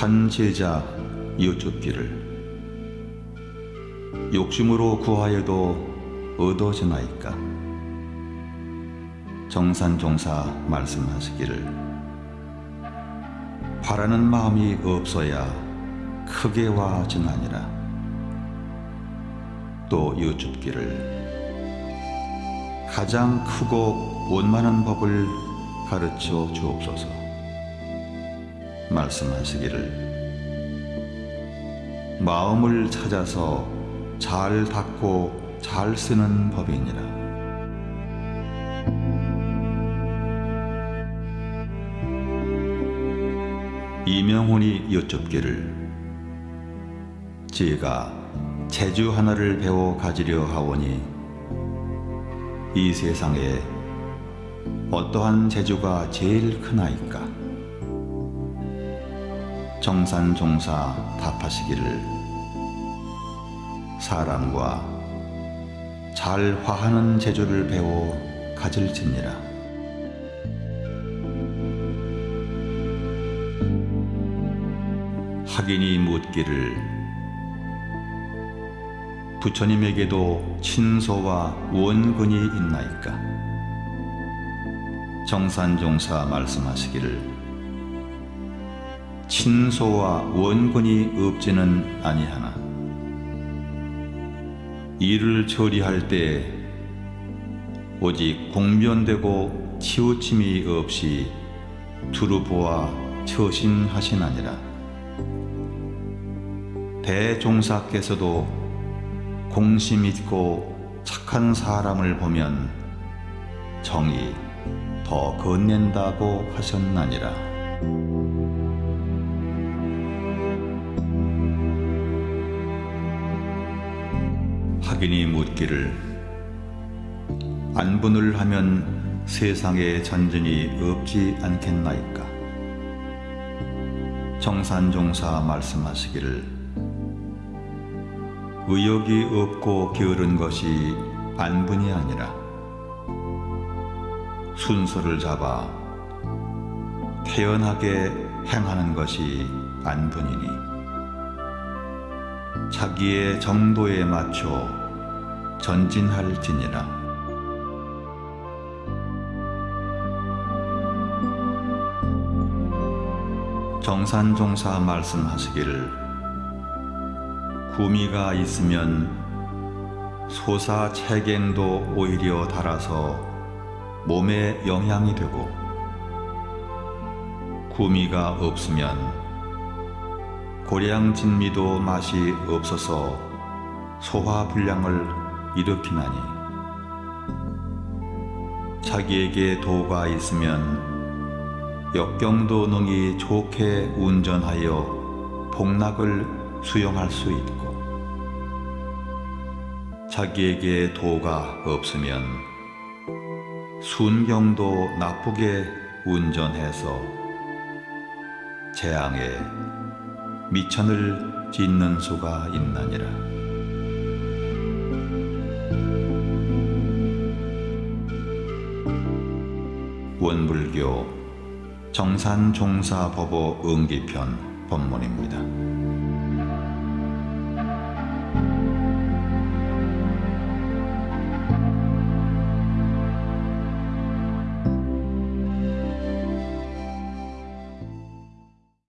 한 제자 여쭙기를 욕심으로 구하여도 얻어지나이까? 정산종사 말씀하시기를 바라는 마음이 없어야 크게 와증하니라. 또 여쭙기를 가장 크고 원만한 법을 가르쳐 주옵소서 말씀하시기를. 마음을 찾아서 잘 닦고 잘 쓰는 법이니라. 이명훈이 여쭙기를 제가 재주 하나를 배워 가지려 하오니 이 세상에 어떠한 재주가 제일 크나이까 정산종사 답하시기를 사람과 잘 화하는 재주를 배워 가질지니라. 학인이 묻기를 부처님에게도 친소와 원근이 있나이까? 정산종사 말씀하시기를 친소와 원근이 없지는 아니하나 일을 처리할 때 오직 공변되고 치우침이 없이 두루 보아 처신하시나니라 대종사께서도 공심 있고 착한 사람을 보면 정이 더 건넨다고 하셨나니라. 학인이 묻기를 안분을 하면 세상에 전전이 없지 않겠나이까? 정산종사 말씀하시기를 의욕이 없고 게으른 것이 안분이 아니라 순서를 잡아 태연하게 행하는 것이 안분이니 자기의 정도에 맞춰 전진할지니라. 정산종사 말씀하시기를 구미가 있으면 소사 체갱도 오히려 달아서 몸에 영향이 되고 구미가 없으면 고량 진미도 맛이 없어서 소화불량을 일으키나니 자기에게 도가 있으면 역경도 능히 좋게 운전하여 복락을 수용할 수 있고 자기에게 도가 없으면 순경도 나쁘게 운전해서 재앙에 미천을 짓는 수가 있나니라. 원불교 정산종사법어 응기편 법문입니다.